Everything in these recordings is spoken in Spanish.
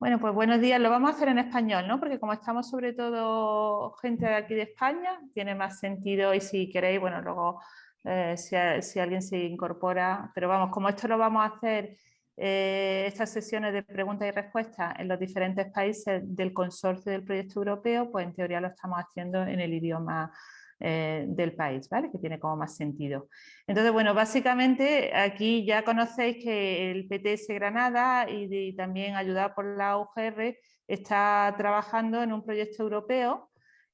Bueno, pues buenos días. Lo vamos a hacer en español, ¿no? Porque como estamos sobre todo gente de aquí de España, tiene más sentido y si queréis, bueno, luego eh, si, alguien se incorpora, pero vamos, como esto lo vamos a hacer, eh, estas sesiones de preguntas y respuestas en los diferentes países del consorcio del proyecto europeo, pues en teoría lo estamos haciendo en el idioma eh, del país, ¿vale? que tiene como más sentido. Entonces, bueno, básicamente aquí ya conocéis que el PTS Granada y, también ayudado por la UGR está trabajando en un proyecto europeo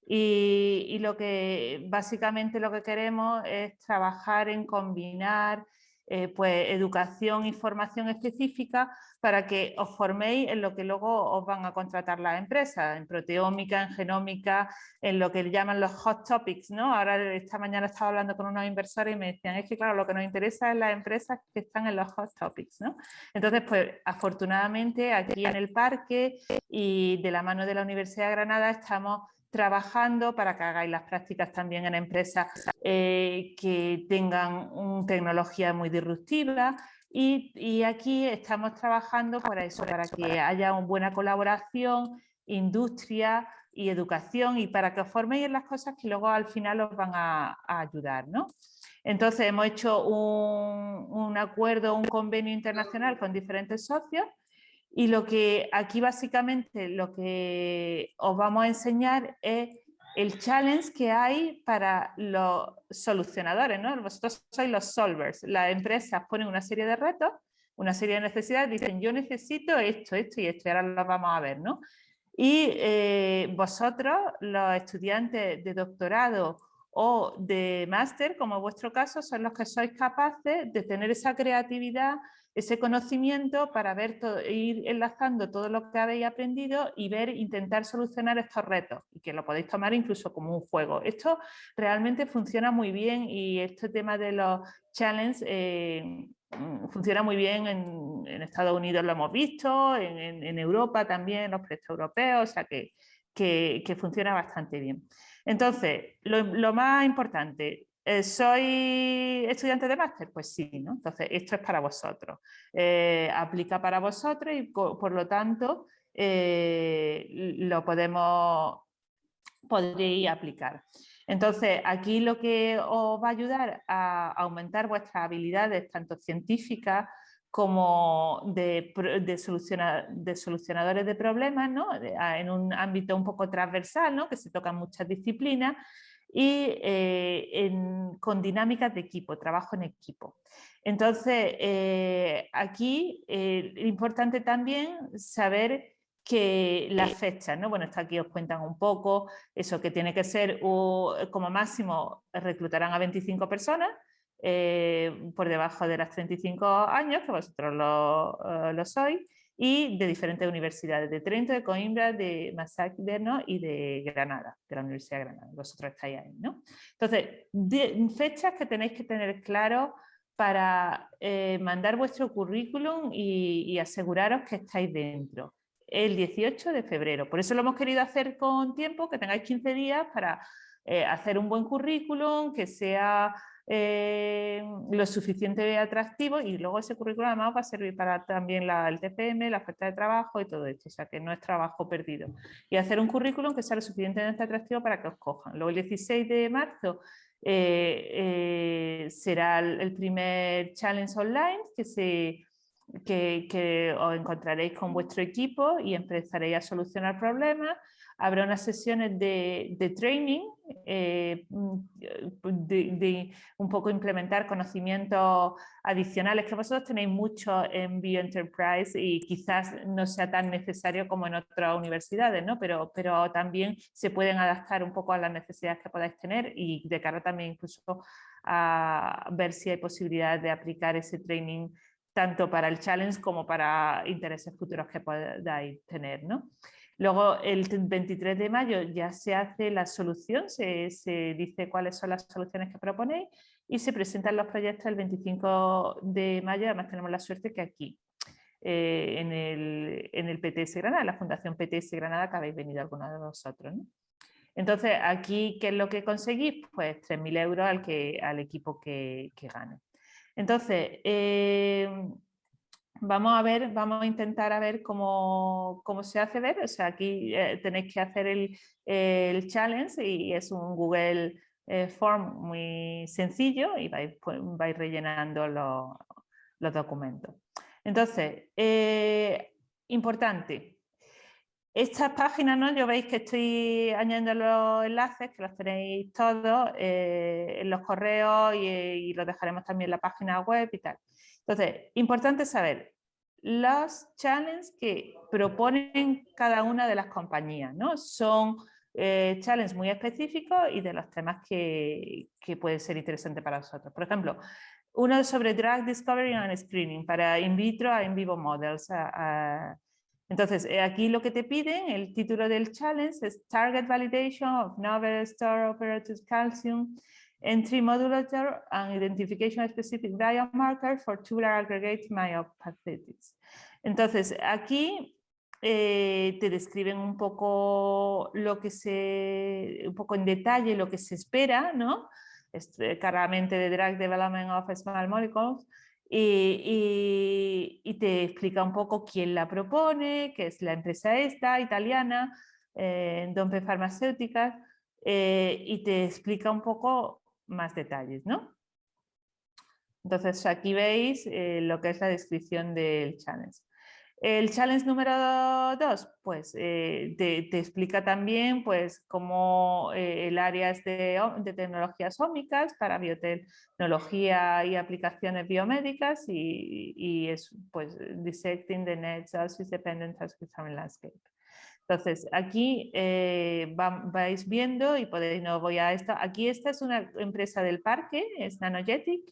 y, y, lo que básicamente lo que queremos es trabajar en combinar eh, pues, educación y formación específica para que os forméis en lo que luego os van a contratar las empresas, en proteómica, en genómica, en lo que llaman los hot topics. ¿no? Ahora esta mañana estaba hablando con unos inversores y me decían, es que claro, lo que nos interesa es las empresas que están en los hot topics. ¿no? Entonces, pues afortunadamente aquí en el parque y de la mano de la Universidad de Granada estamos trabajando para que hagáis las prácticas también en empresas eh, que tengan tecnología muy disruptiva y, aquí estamos trabajando para eso, para que haya una buena colaboración, industria y educación y para que os forméis en las cosas que luego al final os van a, ayudar. ¿no? Entonces hemos hecho un acuerdo, un convenio internacional con diferentes socios y lo que aquí básicamente lo que os vamos a enseñar es el challenge que hay para los solucionadores, ¿no? Vosotros sois los solvers. Las empresas ponen una serie de retos, una serie de necesidades, dicen yo necesito esto, esto y esto, y ahora lo vamos a ver, ¿no? Y eh, vosotros, los estudiantes de doctorado o de máster, como en vuestro caso, son los que sois capaces de tener esa creatividad ese conocimiento para ver ir enlazando todo lo que habéis aprendido y ver, intentar solucionar estos retos y que lo podéis tomar incluso como un juego. Esto realmente funciona muy bien y este tema de los challenges eh, mm, funciona muy bien en, Estados Unidos, lo hemos visto, en, Europa también, en los proyectos europeos, o sea que, que, funciona bastante bien. Entonces, lo más importante, eh, ¿Soy estudiante de máster? Pues sí, ¿no? Entonces esto es para vosotros. Eh, aplica para vosotros y por, lo tanto eh, lo podemos, podréis aplicar. Entonces aquí lo que os va a ayudar a aumentar vuestras habilidades tanto científicas como de, de, solucionadores de problemas, ¿no? en un ámbito un poco transversal, ¿no? que se tocan muchas disciplinas, y eh, con dinámicas de equipo, trabajo en equipo. Entonces, eh, aquí eh, es importante también saber que las fechas, ¿no? bueno, está aquí os cuentan un poco, eso que tiene que ser como máximo reclutarán a 25 personas, por debajo de las 35 años, que vosotros lo, lo sois, y de diferentes universidades, de Trento, de Coimbra, de Massachusetts y de Granada, de la Universidad de Granada. Vosotros estáis ahí, ¿no? Entonces, fechas que tenéis que tener claro para eh, mandar vuestro currículum y, aseguraros que estáis dentro. El 18 de febrero. Por eso lo hemos querido hacer con tiempo, que tengáis 15 días para eh, hacer un buen currículum, que sea eh, lo suficiente atractivo y luego ese currículum además va a servir para también la, el TPM, la oferta de trabajo y todo esto, o sea que no es trabajo perdido. Y hacer un currículum que sea lo suficientemente atractivo para que os cojan. Luego el 16 de marzo eh, eh, será el, primer challenge online que, se, que, que os encontraréis con vuestro equipo y empezaréis a solucionar problemas habrá unas sesiones de, training, eh, de, un poco implementar conocimientos adicionales que vosotros tenéis mucho en Bioenterprise y quizás no sea tan necesario como en otras universidades, ¿no? pero, pero también se pueden adaptar un poco a las necesidades que podáis tener y de cara también incluso a ver si hay posibilidades de aplicar ese training tanto para el challenge como para intereses futuros que podáis tener. ¿no? Luego el 23 de mayo ya se hace la solución, se, dice cuáles son las soluciones que proponéis y se presentan los proyectos el 25 de mayo, además tenemos la suerte que aquí, eh, en, el, en, el, PTS Granada, la Fundación PTS Granada, que habéis venido algunos de vosotros. Entonces, aquí, ¿qué es lo que conseguís? Pues 3.000 euros al, que, al equipo que, gane. Entonces, eh, vamos a ver, vamos a intentar a ver cómo, se hace ver. O sea, aquí eh, tenéis que hacer el, challenge y es un Google eh, Form muy sencillo y vais, pues, rellenando los documentos. Entonces, eh, importante, estas páginas, ¿no? Yo veis que estoy añadiendo los enlaces, que los tenéis todos en los correos y, los dejaremos también en la página web y tal. Entonces, importante saber los challenges que proponen cada una de las compañías, ¿no? Son eh, challenges muy específicos y de los temas que, que pueden ser interesantes para nosotros. Por ejemplo, uno sobre drug discovery and screening para in vitro a in vivo models. Entonces, eh, aquí lo que te piden, el título del challenge es Target Validation of Novel Store Operative Calcium Entry Modulator and Identification Specific Biomarkers for Tubular Aggregate Myopathitis. Entonces, aquí eh, te describen un poco lo que se, un poco en detalle lo que se espera, ¿no? claramente de Drug Development of Small Molecules, y, te explica un poco quién la propone, que es la empresa esta, italiana, eh, Dompe Farmacéuticas, eh, y te explica un poco más detalles. ¿no? Entonces aquí veis eh, lo que es la descripción del challenge. El challenge número dos, pues eh, te, explica también pues cómo eh, el área es de, tecnologías ómicas para biotecnología y aplicaciones biomédicas y, es pues dissecting the net sources dependent landscape. Entonces aquí eh, vais viendo y podéis, no voy a esto, aquí esta es una empresa del parque, es Nanogetic,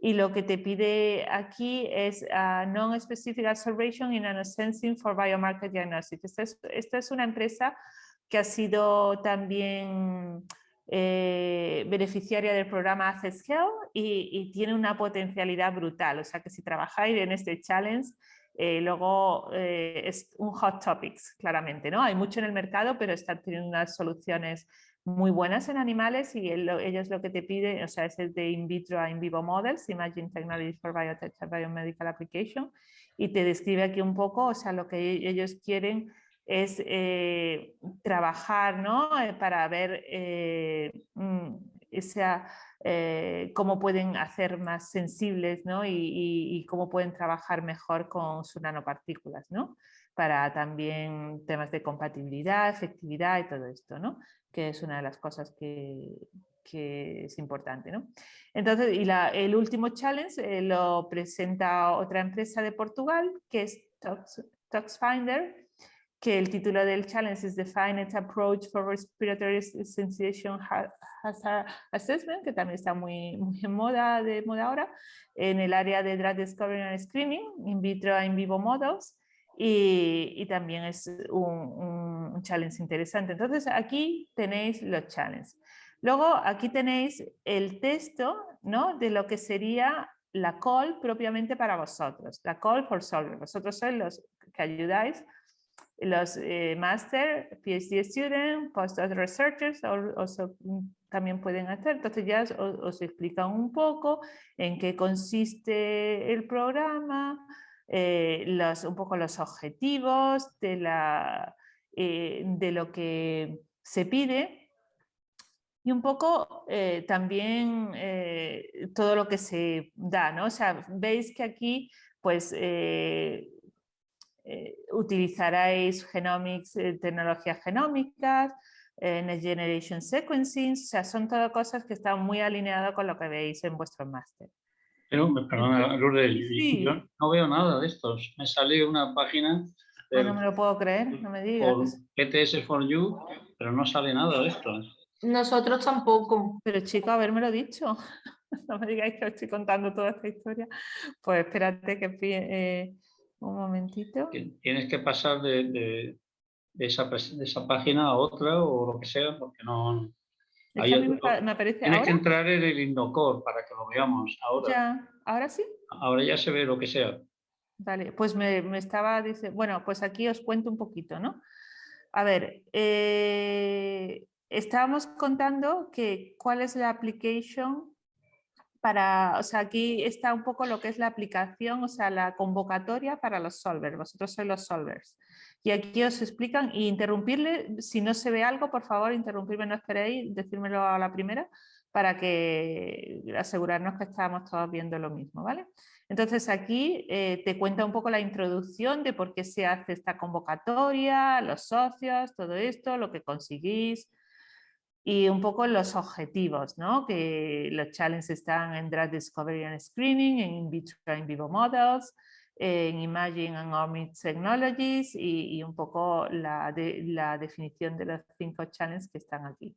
y lo que te pide aquí es uh, Non-Specific Observation in Nanosensing for Biomarker Diagnostics. Esta es, una empresa que ha sido también eh, beneficiaria del programa ACESCALE y, y, tiene una potencialidad brutal. O sea que si trabajáis en este challenge, eh, luego eh, es un hot topics, claramente. ¿no? Hay mucho en el mercado, pero están teniendo unas soluciones muy buenas en animales y ellos lo que te piden, o sea, es el de in vitro a in vivo models, Imagine Technology for Biotech Biomedical Application, y te describe aquí un poco, o sea, lo que e-, ellos quieren es eh, trabajar, ¿no? Para ver eh, esa, cómo pueden hacer más sensibles, ¿no? Y, cómo pueden trabajar mejor con sus nanopartículas, ¿no? Para también temas de compatibilidad, efectividad y todo esto, ¿no? que es una de las cosas que, es importante. ¿no? Entonces, y el último challenge eh, lo presenta otra empresa de Portugal, que es ToxFinder, que el título del challenge es Define its Approach for Respiratory Sensation Hazard Assessment, que también está muy, muy en moda, de moda ahora, en el área de Drug Discovery and Screening, in vitro e in vivo models, y, también es un, challenge interesante. Entonces aquí tenéis los challenges. Luego aquí tenéis el texto ¿no? de lo que sería la call propiamente para vosotros, la call for solver. Vosotros sois los que ayudáis, los eh, master, PhD student, postdoc researchers, o, también pueden hacer. Entonces ya os, os explican un poco en qué consiste el programa, eh, los, un poco los objetivos de, la, eh, de lo que se pide y un poco también todo lo que se da, ¿no? O sea, veis que aquí pues utilizaréis genomics, tecnologías genómicas, Next Generation Sequencing, o sea, son todas cosas que están muy alineadas con lo que veis en vuestro máster. Pero, perdona, Lourdes, yo no veo nada de estos. Me sale una página... Ah, no me lo puedo creer, no me digas. ETS for You, pero no sale nada de esto. Nosotros tampoco. Pero chico, haberme dicho. no me digáis que os estoy contando toda esta historia. Pues espérate que eh, un momentito. Tienes que pasar de, de, esa, de, esa, página a otra o lo que sea, porque no, Tienes que entrar en el Indocor para que lo veamos ahora. Ya, ¿ahora sí? Ahora ya se ve lo que sea. Vale, pues me, estaba diciendo, bueno, pues aquí os cuento un poquito, ¿no? A ver, eh, estábamos contando que cuál es la application para, o sea, aquí está un poco lo que es la aplicación, o sea, la convocatoria para los solvers. Vosotros sois los solvers. Y aquí os explican y interrumpirle, si no se ve algo, por favor, interrumpirme, no esperéis, decírmelo a la primera para que asegurarnos que estamos todos viendo lo mismo, ¿vale? Entonces aquí eh, te cuenta un poco la introducción de por qué se hace esta convocatoria, los socios, todo esto, lo que conseguís y un poco los objetivos, ¿no? que los challenges están en Drug Discovery and Screening, en In Vitro In Vivo Models, en Imaging and Omics Technologies y, un poco la, la definición de los cinco challenges que están aquí.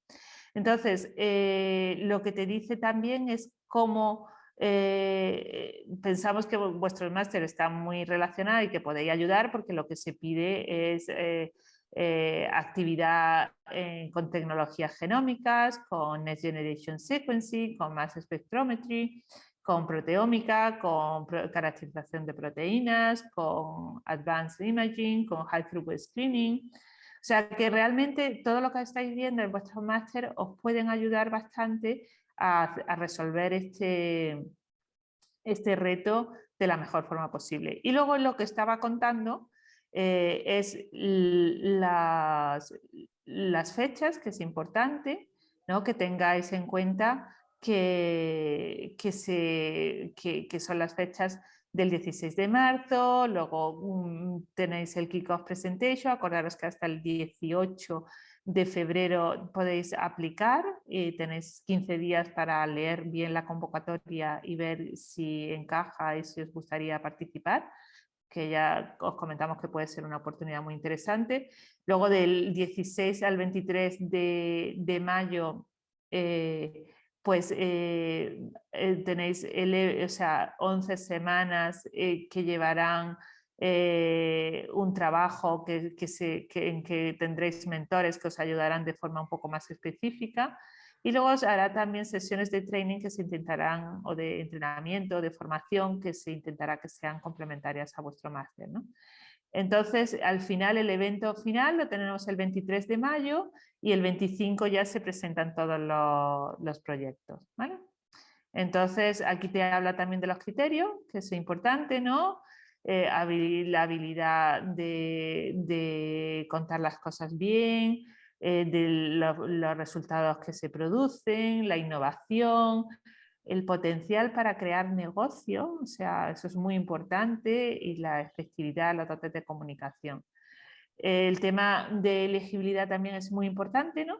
Entonces, eh, lo que te dice también es cómo eh, pensamos que vuestro máster está muy relacionado y que podéis ayudar porque lo que se pide es eh, actividad con tecnologías genómicas, con Next Generation Sequencing, con Mass Spectrometry, con proteómica, con caracterización de proteínas, con Advanced Imaging, con High Throughput Screening, o sea que realmente todo lo que estáis viendo en vuestro máster os pueden ayudar bastante a, resolver este, este reto de la mejor forma posible. Y luego lo que estaba contando eh, es las, las, fechas, que es importante ¿no? que tengáis en cuenta que, que, se, que son las fechas del 16 de marzo, luego tenéis el Kickoff Presentation, acordaros que hasta el 18 de febrero podéis aplicar y tenéis 15 días para leer bien la convocatoria y ver si encaja y si os gustaría participar que ya os comentamos que puede ser una oportunidad muy interesante. Luego del 16 al 23 de, mayo eh, pues eh, eh, tenéis o sea, 11 semanas que llevarán un trabajo que, se, en que tendréis mentores que os ayudarán de forma un poco más específica y luego hará también sesiones de training que se intentarán, o de entrenamiento, de formación, que se intentará que sean complementarias a vuestro máster. ¿no? Entonces, al final, el evento final lo tenemos el 23 de mayo y el 25 ya se presentan todos los, proyectos. Entonces, aquí te habla también de los criterios, que es importante, ¿no? Eh, la habilidad de, contar las cosas bien, eh, de los resultados que se producen, la innovación, el potencial para crear negocio, o sea, eso es muy importante, y la efectividad, la dotes de comunicación. El tema de elegibilidad también es muy importante, ¿no?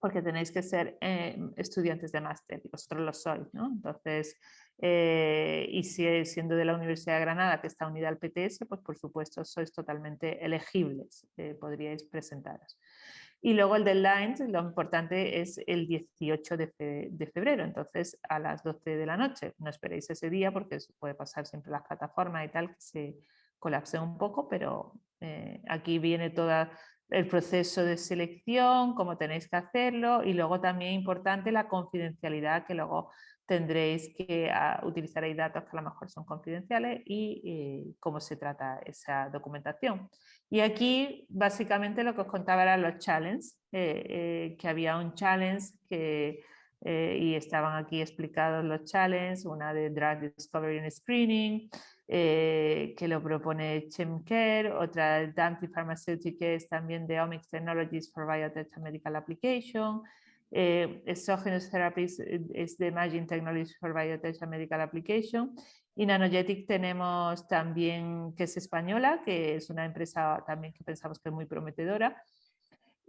Porque tenéis que ser eh, estudiantes de máster, vosotros lo sois, ¿no? Entonces, eh, y si siendo de la Universidad de Granada, que está unida al PTS, pues por supuesto sois totalmente elegibles, podríais presentaros. Y luego el deadline, lo importante es el 18 de, febrero, entonces a las 12 de la noche. No esperéis ese día porque puede pasar siempre las plataformas y tal, que se colapse un poco, pero eh, aquí viene todo el proceso de selección, cómo tenéis que hacerlo y luego también importante la confidencialidad que luego tendréis que uh, utilizaréis datos que a lo mejor son confidenciales y eh, cómo se trata esa documentación. Y aquí básicamente lo que os contaba eran los challenges, eh, eh, que había un challenge que, y estaban aquí explicados los challenges, una de Drug Discovery and Screening, que lo propone Chemcare, otra de Dante Pharmaceuticals también de Omics Technologies for Biotech Medical Application, eh, Exogenous Therapies eh, es de Imaging Technology for Biotech and Medical Application. Y Nanogetic tenemos también, que es española, que es una empresa también que pensamos que es muy prometedora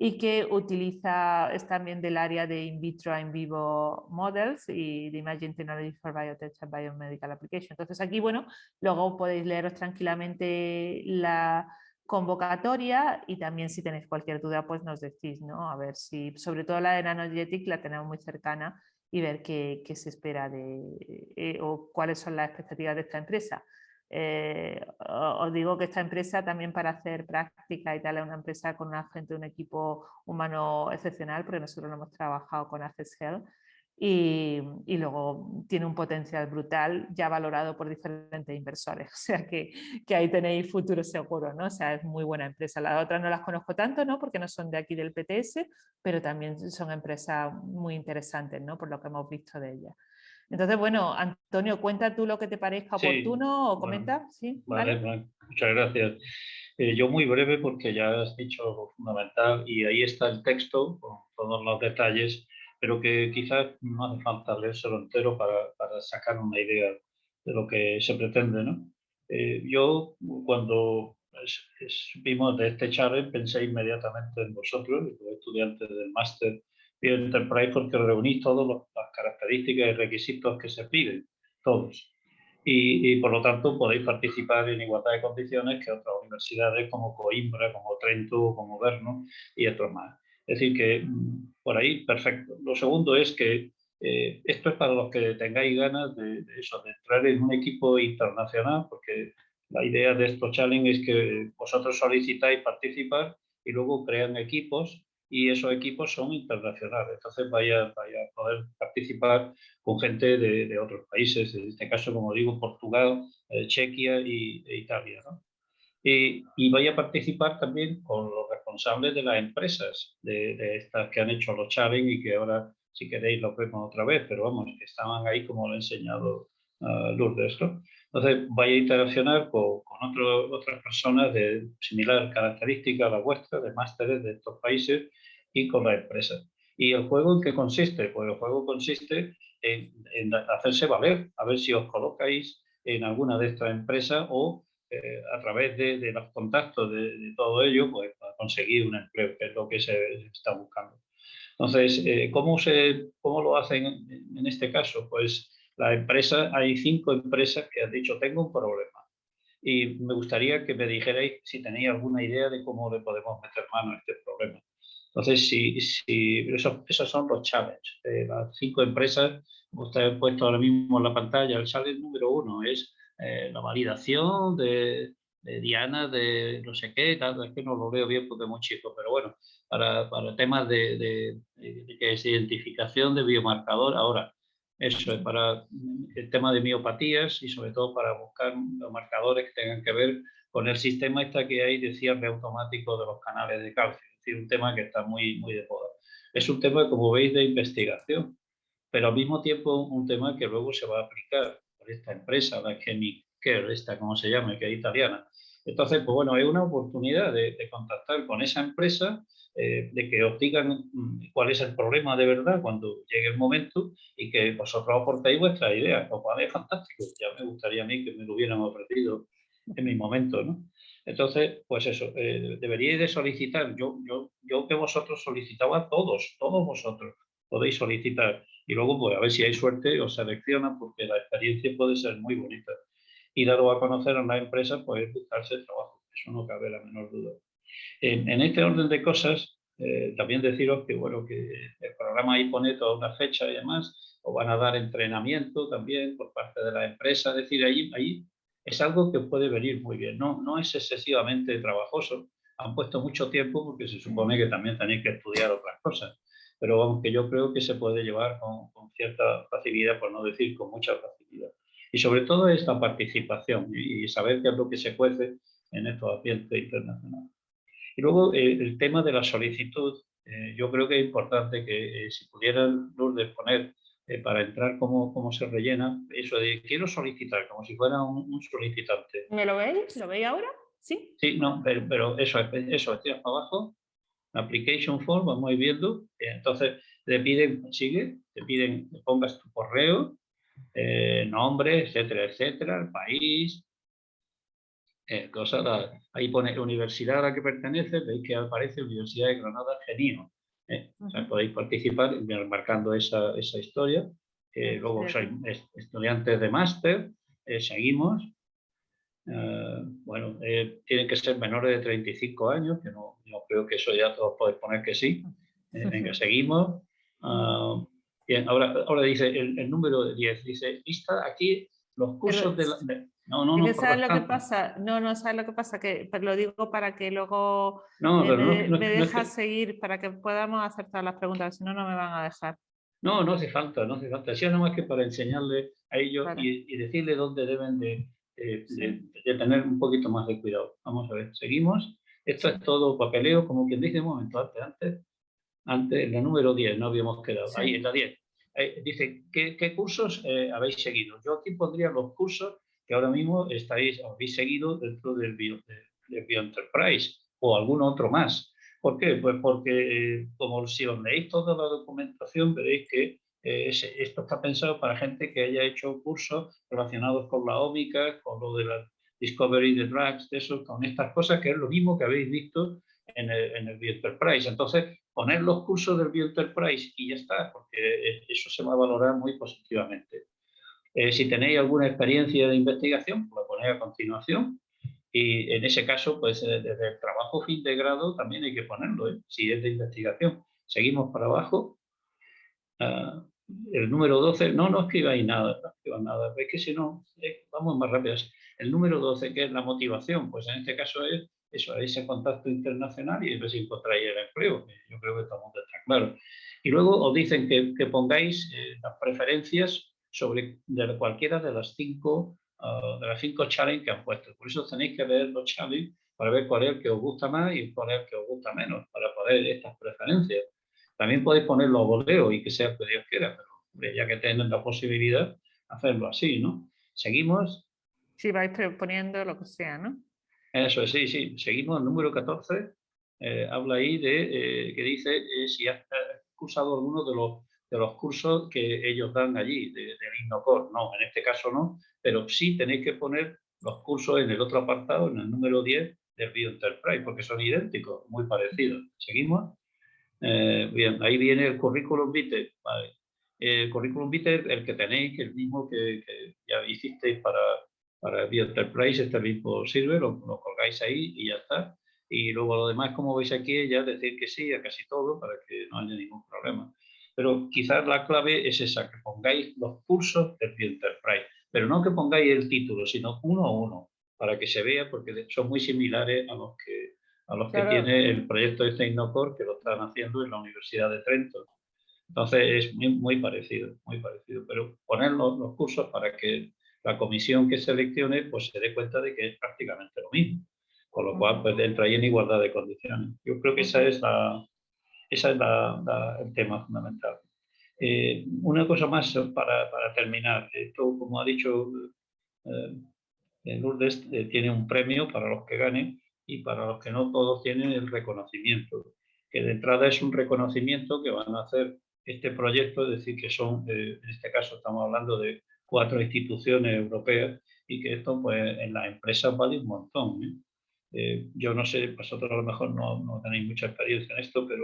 y que utiliza, es también del área de in vitro in vivo models y de Imaging Technology for Biotech and Biomedical Application. Entonces aquí, bueno, luego podéis leeros tranquilamente la, convocatoria y también si tenéis cualquier duda pues nos decís, ¿no? A ver si, sobre todo la de Nanogetic la tenemos muy cercana y ver qué, qué se espera de, eh, o cuáles son las expectativas de esta empresa. Eh, os digo que esta empresa también para hacer práctica y tal es una empresa con una gente, un equipo humano excepcional porque nosotros lo hemos trabajado con Access Health y, luego tiene un potencial brutal ya valorado por diferentes inversores. O sea que, que, ahí tenéis futuro seguro, ¿no? O sea, es muy buena empresa. Las otras no las conozco tanto, ¿no? Porque no son de aquí del PTS, pero también son empresas muy interesantes, ¿no? Por lo que hemos visto de ellas. Entonces, bueno, Antonio, cuenta tú lo que te parezca oportuno o comenta. ¿Sí? Vale, muchas gracias. Eh, yo muy breve porque ya has dicho lo fundamental y ahí está el texto con todos los detalles, pero que quizás no hace falta leérselo entero para, para sacar una idea de lo que se pretende. ¿no? Eh, yo cuando vimos de este challenge pensé inmediatamente en vosotros, los estudiantes del máster Enterprise porque reunís todas las características y requisitos que se piden, todos. Y, por lo tanto podéis participar en igualdad de condiciones que otras universidades como Coimbra, como Trento, como Verno y otros más. Es decir, que mm, por ahí, perfecto. Lo segundo es que eh, esto es para los que tengáis ganas de, eso, de entrar en un equipo internacional, porque la idea de estos challenge es que vosotros solicitáis participar y luego crean equipos y esos equipos son internacionales. Entonces vaya, a poder participar con gente de, de, otros países, en este caso, como digo, Portugal, eh, Chequia y, e Italia. ¿no? Y, y, vaya a participar también con los responsables de las empresas, de, de, estas que han hecho los challenge y que ahora, si queréis, lo vemos otra vez, pero vamos, que estaban ahí como lo ha enseñado uh, Lourdes. ¿no? Entonces, vaya a interaccionar con, con otro, otras personas de similar característica a la vuestra, de másteres de estos países, y con la empresa. ¿Y el juego en qué consiste? Pues el juego consiste en, hacerse valer, a ver si os colocáis en alguna de estas empresas o eh, a través de, los contactos de, todo ello, pues para conseguir un empleo, que es lo que se está buscando. Entonces, eh, ¿cómo, se, ¿cómo lo hacen en este caso? Pues la empresa, hay cinco empresas que han dicho, tengo un problema. Y me gustaría que me dijerais si tenéis alguna idea de cómo le podemos meter mano a este problema. Entonces, si, si esos, son los challenges. de las cinco empresas, como han puesto ahora mismo en la pantalla, el challenge número uno es eh, la validación de, Diana, de no sé qué, tal, es que no lo veo bien porque es muy chico, pero bueno, para, para temas de, de, es identificación de biomarcador, ahora, eso es para el tema de miopatías y sobre todo para buscar los marcadores que tengan que ver con el sistema esta que hay de cierre automático de los canales de calcio. Un tema que está muy, muy de moda. Es un tema, como veis, de investigación, pero al mismo tiempo un tema que luego se va a aplicar por esta empresa, la Chemic Care, esta como se llama, que es italiana. Entonces, pues bueno, hay una oportunidad de, contactar con esa empresa, eh, de que os digan mm, cuál es el problema de verdad cuando llegue el momento y que vosotros aportéis vuestra idea. Lo cual es fantástico. Ya me gustaría a mí que me lo hubieran ofrecido en mi momento, ¿no? Entonces, pues eso, eh, deberíais de solicitar, yo, yo, yo que vosotros solicitaba todos, todos vosotros podéis solicitar y luego pues a ver si hay suerte os seleccionan porque la experiencia puede ser muy bonita. Y dado a conocer a una empresa, pues buscarse trabajo, eso no cabe la menor duda. En, en este orden de cosas, eh, también deciros que bueno, que el programa ahí pone toda una fecha y demás, o van a dar entrenamiento también por parte de la empresa, es decir, ahí, ahí es algo que puede venir muy bien. No, no es excesivamente trabajoso. Han puesto mucho tiempo porque se supone que también tenéis que estudiar otras cosas. Pero aunque yo creo que se puede llevar con, cierta facilidad, por no decir con mucha facilidad. Y sobre todo esta participación y, saber qué es lo que se cuece en estos ambientes internacionales. Y luego eh, el tema de la solicitud. Eh, yo creo que es importante que eh, si pudieran Lourdes poner eh, para entrar cómo, cómo se rellena, eso de quiero solicitar, como si fuera un, solicitante. ¿Me lo veis? ¿Lo veis ahora? Sí. Sí, no, pero, pero eso, eso, para abajo, application form, vamos a ir viendo, eh, entonces te piden, sigue, te piden que pongas tu correo, eh, nombre, etcétera, etcétera, el país, eh, ahí pone universidad a la que pertenece, veis que aparece Universidad de Granada Genio. ¿eh? podéis participar marcando esa, esa historia. luego sois estudiantes de máster, seguimos. Eh, bueno, tienen que ser menores de 35 años, que no, no, creo que eso ya todos podéis poner que sí. venga, seguimos. Ah, bien, ahora, ahora dice el, el número 10, dice, lista aquí los cursos de, la, no, no, no. ¿Sabes lo que pasa? No, no, ¿sabes lo que pasa? Que pero lo digo para que luego no, me, no, dejas seguir, para que podamos hacer todas las preguntas, si no, no me van a dejar. No, no hace falta, no hace falta. Si no más que para enseñarle a ellos y, y, decirle dónde deben de, de, tener un poquito más de cuidado. Vamos a ver, seguimos. Esto es todo papeleo, como quien dice un momento antes, antes, antes, la número 10, no habíamos quedado, ahí en la 10. eh, dice, ¿qué, cursos eh, habéis seguido? Yo aquí pondría los cursos que ahora mismo estáis, habéis seguido dentro del Bio, Enterprise o algún otro más. ¿Por qué? Pues porque como si os leéis toda la documentación veréis que esto está pensado para gente que haya hecho cursos relacionados con la ómica, con lo de la discovery de drugs, eso, con estas cosas, que es lo mismo que habéis visto en el, en el. Entonces, poner los cursos del Enterprise y ya está, porque eso se va a valorar muy positivamente. Eh, si tenéis alguna experiencia de investigación, pues la ponéis a continuación. Y en ese caso, pues eh, desde el trabajo fin de grado también hay que ponerlo, ¿eh? si es de investigación. Seguimos para abajo. Ah, el número 12, no, no escribáis nada, no escribáis nada, es que si no, vamos más rápido. El número 12, que es la motivación, pues en este caso es eso, ese contacto internacional y si encontráis el empleo, yo creo que todo está claro. Y luego os dicen que, pongáis eh, las preferencias sobre de cualquiera de las cinco ah, de las cinco challenges que han puesto. Por eso tenéis que ver los challenges para ver cuál es el que os gusta más y cuál es el que os gusta menos, para poder estas preferencias. También podéis ponerlo a voleo y que sea lo que Dios quiera, pero ya que tienen la posibilidad, hacerlo así, ¿no? Seguimos. Sí, vais poniendo lo que sea, ¿no? Eso sí, sí. Seguimos el número 14. Eh, habla ahí de eh, que dice eh, si has cursado alguno de los, de los cursos que ellos dan allí, del INNOCOR. No, en este caso no, pero sí tenéis que poner los cursos en el otro apartado, en el número 10 del Enterprise, porque son idénticos, muy parecidos. ¿Seguimos? Bien, ahí viene el currículum vitae. El currículum vitae, el que tenéis, el mismo que, que ya hicisteis para, para Enterprise este mismo sirve, lo, colgáis ahí y ya está. Y luego lo demás, como veis aquí, ya decir que sí a casi todo para que no haya ningún problema. Pero quizás la clave es esa, que pongáis los cursos del Enterprise, pero no que pongáis el título, sino uno a uno, para que se vea, porque son muy similares a los que, a los que tiene el proyecto de Tecnocor, que lo están haciendo en la Universidad de Trento. Entonces es muy, muy parecido, muy parecido, pero poner los, los cursos para que la comisión que seleccione pues se dé cuenta de que es prácticamente lo mismo. Con lo cual, pues entra ahí en igualdad de condiciones. Yo creo que esa es, la, esa es la, el tema fundamental. Eh, una cosa más para, para, terminar. Esto, como ha dicho eh, Lourdes, eh, tiene un premio para los que ganen y para los que no todos tienen el reconocimiento. Que de entrada es un reconocimiento que van a hacer este proyecto, es decir, que son, eh, en este caso estamos hablando de cuatro instituciones europeas y que esto pues en las empresas vale un montón. ¿eh? Eh, yo no sé, vosotros a lo mejor no, no, tenéis mucha experiencia en esto, pero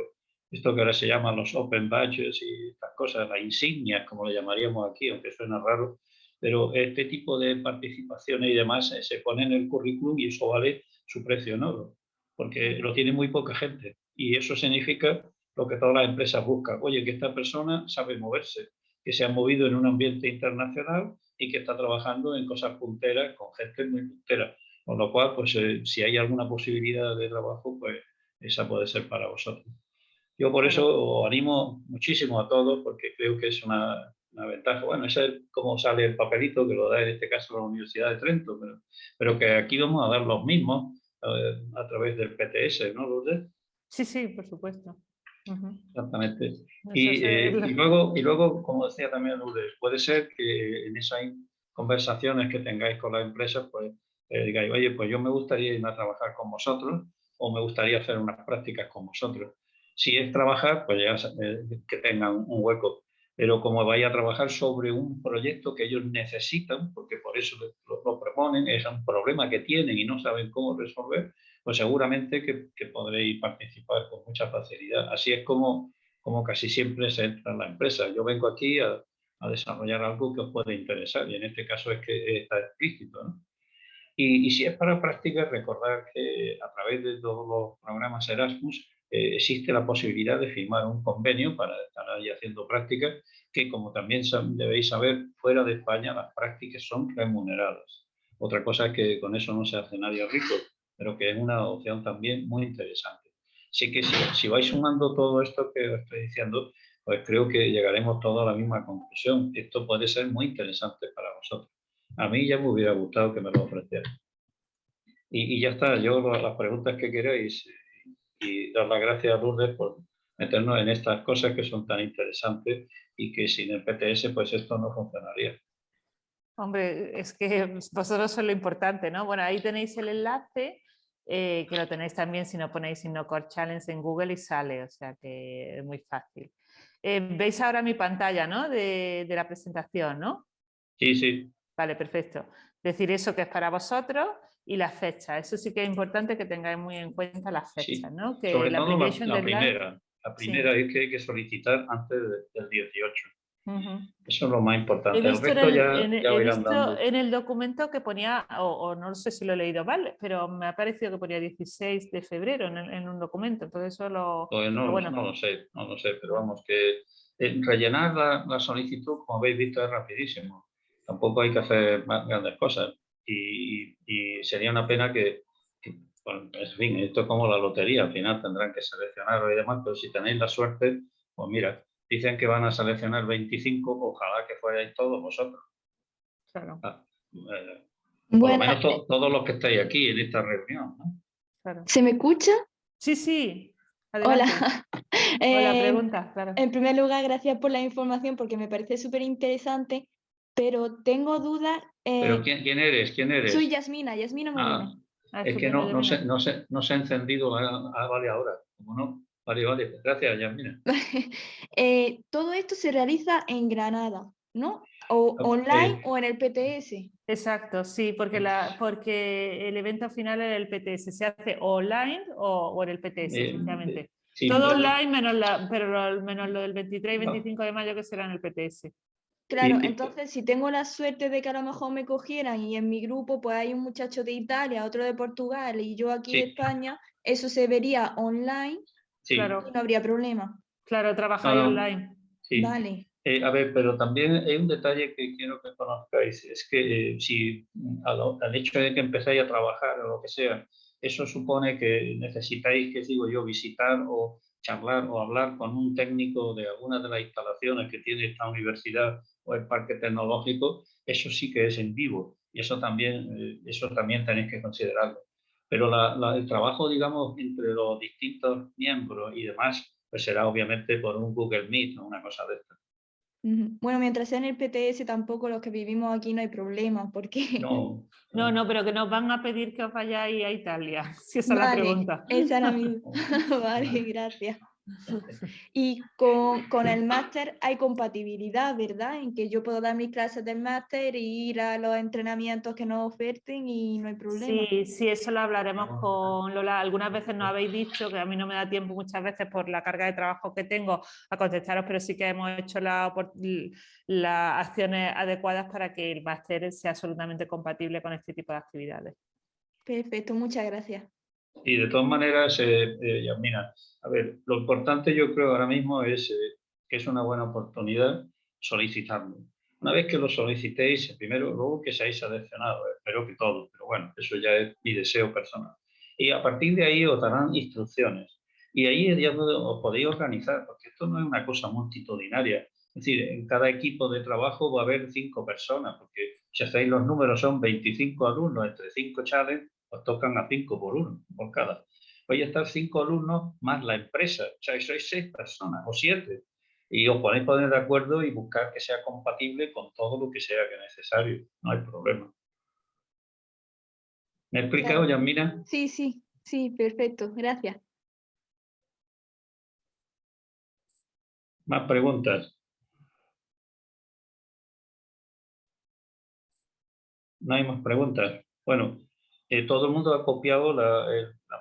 esto que ahora se llama los open badges y estas cosas, las insignias, como le llamaríamos aquí, aunque suena raro, pero este tipo de participaciones y demás eh, se pone en el currículum y eso vale su precio en oro, porque lo tiene muy poca gente y eso significa lo que todas las empresas buscan. Oye, que esta persona sabe moverse, que se ha movido en un ambiente internacional y que está trabajando en cosas punteras con gente muy puntera. Con lo cual, pues eh, si hay alguna posibilidad de trabajo, pues esa puede ser para vosotros. Yo por eso os animo muchísimo a todos porque creo que es una, una ventaja. Bueno, ese es como sale el papelito que lo da en este caso la Universidad de Trento, pero, pero que aquí vamos a dar los mismos eh, a través del PTS, ¿no, Lourdes? Sí, sí, por supuesto. Exactamente. Eh, y, luego, y luego, como decía también Lourdes, puede ser que en esas conversaciones que tengáis con las empresas, pues eh, digáis, oye, pues yo me gustaría ir a trabajar con vosotros o me gustaría hacer unas prácticas con vosotros. Si es trabajar, pues ya eh, que tengan un hueco. Pero como vaya a trabajar sobre un proyecto que ellos necesitan, porque por eso lo, lo proponen, es un problema que tienen y no saben cómo resolver, pues seguramente que, podréis participar con mucha facilidad. Así es como, como casi siempre se entra en la empresa. Yo vengo aquí a, desarrollar algo que os puede interesar y en este caso es que está explícito. Y, si es para prácticas, recordar que a través de todos los programas Erasmus eh, existe la posibilidad de firmar un convenio para estar ahí haciendo prácticas que, como también debéis saber, fuera de España las prácticas son remuneradas. Otra cosa es que con eso no se hace nadie rico, pero que es una opción también muy interesante. Así que si, vais sumando todo esto que os estoy diciendo, pues creo que llegaremos todos a la misma conclusión. Esto puede ser muy interesante para vosotros. A mí ya me hubiera gustado que me lo ofrecieran. Y, ya está, yo las preguntas que queráis y dar las gracias a Lourdes por, meternos en estas cosas que son tan interesantes y que sin el PTS pues esto no funcionaría. Hombre, es que vosotros sois lo importante, ¿no? Bueno, ahí tenéis el enlace, eh, que lo tenéis también si no ponéis InnoCore Challenge en Google y sale, o sea que es muy fácil. Eh, Veis ahora mi pantalla, ¿no? De, de, la presentación, ¿no? Sí, sí. Vale, perfecto. Decir eso que es para vosotros y la fecha. Eso sí que es importante que tengáis muy en cuenta las fechas, ¿no? Que Sobre todo la, la primera. La primera es que hay que solicitar antes del 18. Eso es lo más importante. el resto ya, en, ya he visto en el documento que ponía, o, no sé si lo he leído mal, pero me ha parecido que ponía 16 de febrero en, un documento. Entonces eso lo... Pues no, bueno, no lo sé, no lo sé, pero vamos, que eh, rellenar la, solicitud, como habéis visto, es rapidísimo. Tampoco hay que hacer más grandes cosas. Y, sería una pena que, bueno, en fin, esto es como la lotería, al final tendrán que seleccionar y demás, pero si tenéis la suerte, pues mira, dicen que van a seleccionar 25, ojalá que fuerais todos vosotros. Claro. Ah, eh, por lo menos eh, todos los que estáis aquí en esta reunión. Claro. ¿Se me escucha? Sí, sí. Hola. Hola, eh, pregunta, claro. En primer lugar, gracias por la información porque me parece súper interesante, pero tengo dudas. ¿Pero quién, eres? ¿Quién eres? Soy Yasmina, Yasmina ah, ah, es que no, no, se, no, se, no se ha encendido, ah, vale, ahora. Como no, Vale, vale, gracias, Yasmina. eh, todo esto se realiza en Granada, ¿no? O online o en el PTS. Exacto, sí, porque, la, porque el evento final es el PTS. Se hace online o, en el PTS, eh, todo online, menos, la, pero menos lo del 23 y 25 de mayo que será en el PTS. Claro, entonces si tengo la suerte de que a lo mejor me cogieran y en mi grupo pues hay un muchacho de Italia, otro de Portugal y yo aquí de España, eso se vería online Claro. no habría problema. Claro, trabajar online. Sí. Vale. Eh, a ver, pero también hay un detalle que quiero que conozcáis, es que eh, si al, hecho de que empezáis a trabajar o lo que sea, eso supone que necesitáis, que digo yo, visitar o charlar o hablar con un técnico de alguna de las instalaciones que tiene esta universidad o el parque tecnológico, eso sí que es en vivo y eso también, eh, eso también tenéis que considerarlo. Pero el trabajo, digamos, entre los distintos miembros y demás, pues será obviamente por un Google Meet o una cosa de esta. Bueno, mientras sea en el PTS tampoco los que vivimos aquí no hay problema, porque... No, no, no, pero que nos van a pedir que os vayáis a Italia, si esa es la pregunta. Esa era mi... vale, gracias. Y con, el máster hay compatibilidad, ¿verdad? En que yo puedo dar mis clases del máster e ir a los entrenamientos que nos oferten y no hay problema. Sí, sí, eso lo hablaremos con Lola. Algunas veces nos habéis dicho que a mí no me da tiempo muchas veces por la carga de trabajo que tengo a contestaros, pero sí que hemos hecho las acciones adecuadas para que el máster sea absolutamente compatible con este tipo de actividades. Perfecto, muchas gracias. Y de todas maneras, eh, eh a ver, lo importante yo creo ahora mismo es eh, que es una buena oportunidad solicitarlo. Una vez que lo solicitéis, primero, luego que seáis seleccionados, espero que todos, pero bueno, eso ya es mi deseo personal. Y a partir de ahí os darán instrucciones. Y ahí ya os podéis organizar, porque esto no es una cosa multitudinaria. Es decir, en cada equipo de trabajo va a haber cinco personas, porque si hacéis los números son 25 alumnos entre cinco challenges, os tocan a cinco por uno, por cada. Voy a estar cinco alumnos más la empresa, o sea, sois seis personas o siete. Y os podéis poner de acuerdo y buscar que sea compatible con todo lo que sea que necesario, no hay problema. ¿Me he explicado, Yasmina? Sí, sí, sí, perfecto, gracias. Más preguntas. No hay más preguntas. Bueno, eh, todo el mundo ha copiado la,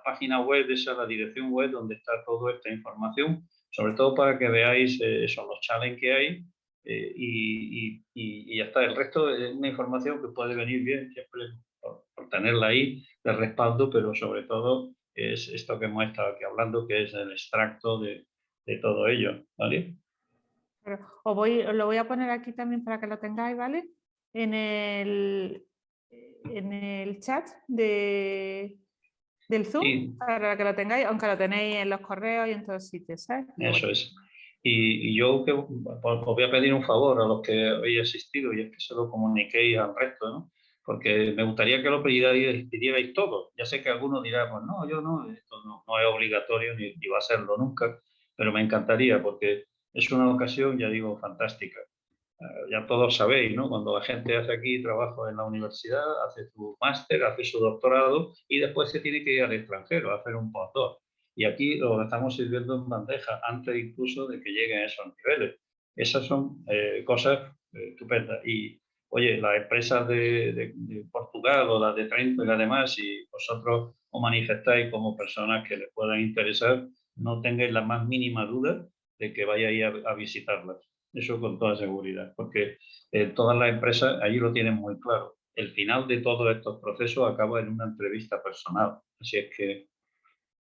página web, esa la dirección web donde está toda esta información, sobre todo para que veáis eh, esos los challenges que hay eh, y, ya está. El resto es una información que puede venir bien siempre por, tenerla ahí de respaldo, pero sobre todo es esto que hemos estado aquí hablando, que es el extracto de, todo ello, ¿vale? Os, voy, lo voy a poner aquí también para que lo tengáis, ¿vale? En el, en el chat de, del Zoom para que lo tengáis, aunque lo tenéis en los correos y en todos sitios. ¿sabes? Eso es. Y, yo que, os voy a pedir un favor a los que habéis asistido y es que se lo comuniquéis al resto, ¿no? porque me gustaría que lo pidierais, todos. Ya sé que algunos dirán, pues no, yo no, esto no, es obligatorio ni, va a serlo nunca, pero me encantaría porque es una ocasión, ya digo, fantástica. Eh, ya todos sabéis, ¿no? Cuando la gente hace aquí trabajo en la universidad, hace su máster, hace su doctorado y después se tiene que ir al extranjero a hacer un postdoc. Y aquí lo estamos sirviendo en bandeja antes incluso de que lleguen a esos niveles. Esas son eh, cosas eh, estupendas. Y, oye, las empresas de, Portugal o las de Trento y además, si vosotros os manifestáis como personas que les puedan interesar, no tengáis la más mínima duda de que vayáis a, a visitarlas. Eso con toda seguridad, porque eh, todas las empresas allí lo tienen muy claro. El final de todos estos procesos acaba en una entrevista personal. Así es que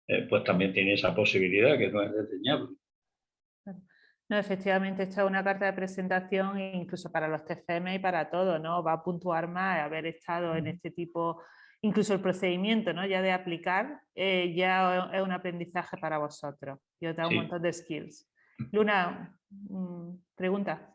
eh, pues también tiene esa posibilidad que no es desdeñable. No, efectivamente, esta es una carta de presentación incluso para los TFM y para todo, ¿no? Va a puntuar más haber estado en este tipo, incluso el procedimiento, ¿no? Ya de aplicar, eh, ya es un aprendizaje para vosotros y os da un montón de skills. Luna, mm, pregunta.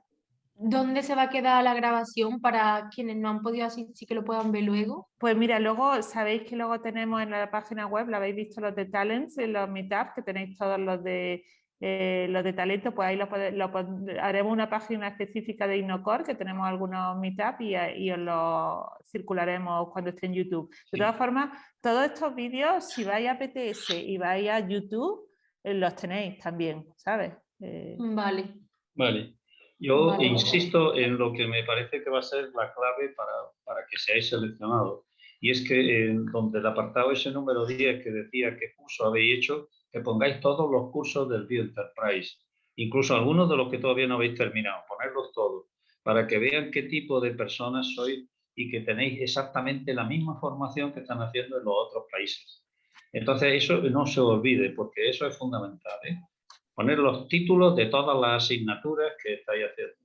¿Dónde se va a quedar la grabación para quienes no han podido así sí que lo puedan ver luego? Pues mira, luego sabéis que luego tenemos en la página web, lo habéis visto los de Talents, en los meetups, que tenéis todos los de eh, los de talento, pues ahí lo, haremos una página específica de Innocor, que tenemos algunos meetups y, y os lo circularemos cuando esté en YouTube. De todas formas, todos estos vídeos, si vais a PTS y vais a YouTube, eh, los tenéis también, ¿sabes? Eh, vale. Vale. Yo insisto en lo que me parece que va a ser la clave para, para que seáis seleccionados. Y es que en donde el apartado ese número 10 que decía qué curso habéis hecho, que pongáis todos los cursos del Enterprise, incluso algunos de los que todavía no habéis terminado, ponerlos todos, para que vean qué tipo de personas sois y que tenéis exactamente la misma formación que están haciendo en los otros países. Entonces eso no se olvide, porque eso es fundamental. ¿eh? Poner los títulos de todas las asignaturas que estáis haciendo.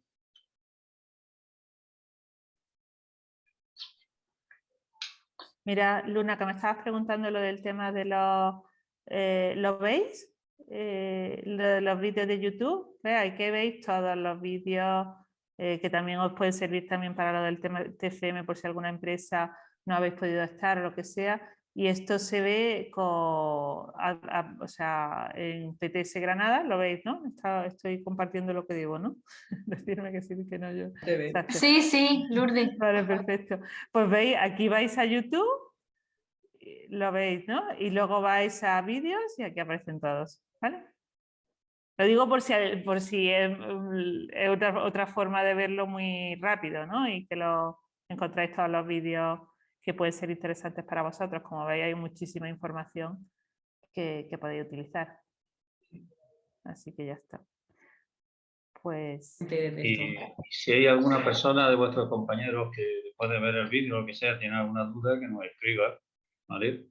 Mira, Luna, que me estabas preguntando lo del tema de los... Eh, ¿Lo veis? Eh, los vídeos de YouTube. Ahí que veis todos los vídeos eh, que también os pueden servir también para lo del tema TCM por si alguna empresa no habéis podido estar o lo que sea. Y esto se ve con, o sea, en PTS Granada, lo veis, ¿no? estoy compartiendo lo que digo, ¿no? Decirme que sí, que no yo. Sí, sí, Lourdes. Vale, perfecto. Pues veis, aquí vais a YouTube, lo veis, ¿no? Y luego vais a vídeos y aquí aparecen todos, ¿vale? Lo digo por si, por si es, otra, otra forma de verlo muy rápido, ¿no? Y que lo encontráis todos los vídeos que pueden ser interesantes para vosotros. Como veis hay muchísima información que, podéis utilizar. Así que ya está. Pues... Y si hay alguna persona de vuestros compañeros que puede ver el vídeo o lo que sea, tiene alguna duda, que nos escriba, ¿vale?